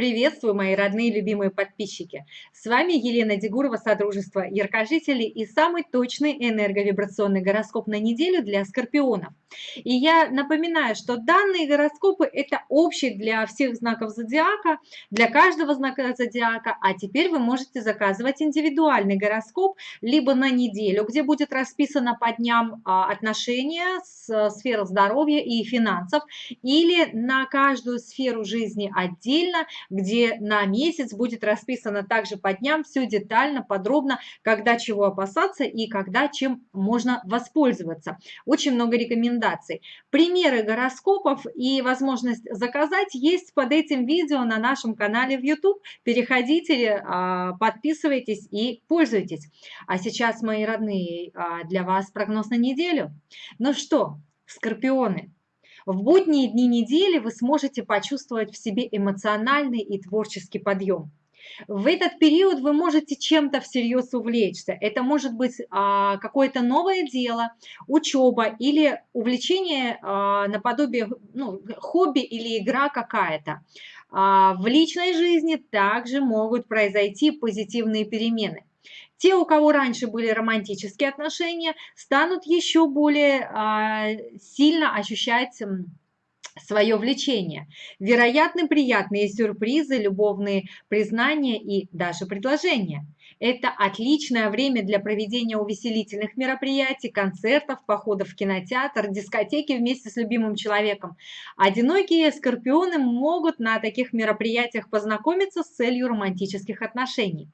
Приветствую, мои родные любимые подписчики! С вами Елена Дегурова, Содружество Яркожителей и самый точный энерговибрационный гороскоп на неделю для скорпионов. И я напоминаю, что данные гороскопы – это общий для всех знаков зодиака, для каждого знака зодиака, а теперь вы можете заказывать индивидуальный гороскоп либо на неделю, где будет расписано по дням а, отношения с сферой здоровья и финансов, или на каждую сферу жизни отдельно, где на месяц будет расписано также по дням все детально, подробно, когда чего опасаться и когда чем можно воспользоваться. Очень много рекомендаций. Примеры гороскопов и возможность заказать есть под этим видео на нашем канале в YouTube. Переходите, а, подписывайтесь и пользуйтесь. А сейчас, мои родные, а, для вас прогноз на неделю. Ну что, скорпионы, в будние дни недели вы сможете почувствовать в себе эмоциональный и творческий подъем. В этот период вы можете чем-то всерьез увлечься. Это может быть а, какое-то новое дело, учеба или увлечение а, наподобие ну, хобби или игра какая-то. А, в личной жизни также могут произойти позитивные перемены. Те, у кого раньше были романтические отношения, станут еще более а, сильно ощущать свое влечение. Вероятны приятные сюрпризы, любовные признания и даже предложения. Это отличное время для проведения увеселительных мероприятий, концертов, походов в кинотеатр, дискотеки вместе с любимым человеком. Одинокие скорпионы могут на таких мероприятиях познакомиться с целью романтических отношений.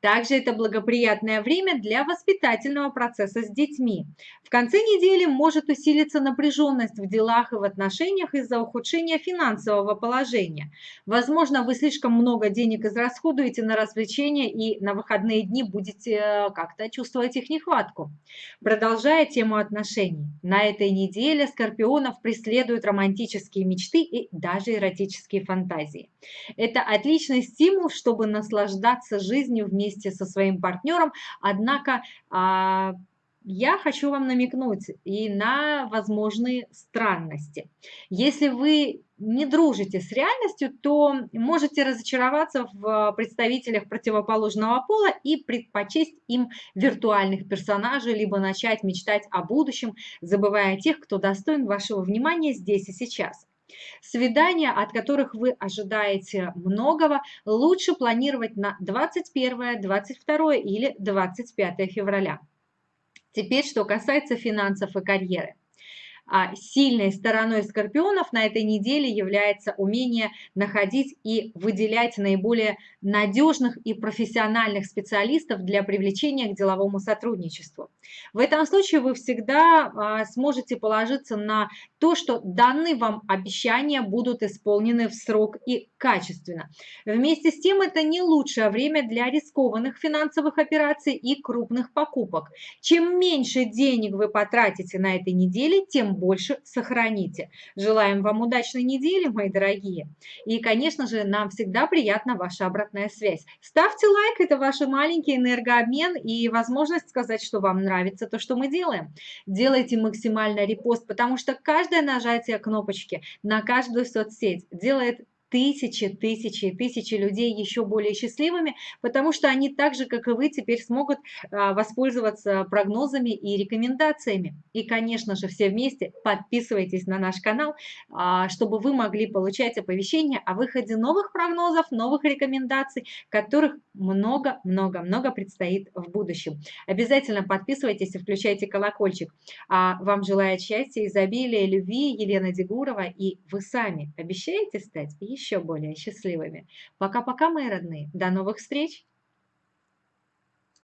Также это благоприятное время для воспитательного процесса с детьми. В конце недели может усилиться напряженность в делах и в отношениях из-за ухудшения финансового положения. Возможно, вы слишком много денег израсходуете на развлечения и на выходные дни будете э, как-то чувствовать их нехватку. Продолжая тему отношений. На этой неделе скорпионов преследуют романтические мечты и даже эротические фантазии. Это отличный стимул, чтобы наслаждаться жизнью вместе со своим партнером, однако а, я хочу вам намекнуть и на возможные странности. Если вы не дружите с реальностью, то можете разочароваться в представителях противоположного пола и предпочесть им виртуальных персонажей, либо начать мечтать о будущем, забывая о тех, кто достоин вашего внимания здесь и сейчас. Свидания, от которых вы ожидаете многого, лучше планировать на 21, 22 или 25 февраля. Теперь, что касается финансов и карьеры. А сильной стороной скорпионов на этой неделе является умение находить и выделять наиболее надежных и профессиональных специалистов для привлечения к деловому сотрудничеству. В этом случае вы всегда а, сможете положиться на то, что данные вам обещания будут исполнены в срок и качественно. Вместе с тем это не лучшее время для рискованных финансовых операций и крупных покупок. Чем меньше денег вы потратите на этой неделе, тем больше сохраните. Желаем вам удачной недели, мои дорогие. И, конечно же, нам всегда приятна ваша обратная связь. Ставьте лайк, это ваш маленький энергообмен и возможность сказать, что вам нравится то, что мы делаем. Делайте максимально репост, потому что каждое нажатие кнопочки на каждую соцсеть делает тысячи, тысячи, тысячи людей еще более счастливыми, потому что они так же, как и вы, теперь смогут а, воспользоваться прогнозами и рекомендациями. И, конечно же, все вместе подписывайтесь на наш канал, а, чтобы вы могли получать оповещения о выходе новых прогнозов, новых рекомендаций, которых много-много-много предстоит в будущем. Обязательно подписывайтесь и включайте колокольчик. А вам желаю счастья, изобилия, любви Елена Дегурова, и вы сами обещаете стать еще более счастливыми. Пока-пока, мои родные. До новых встреч!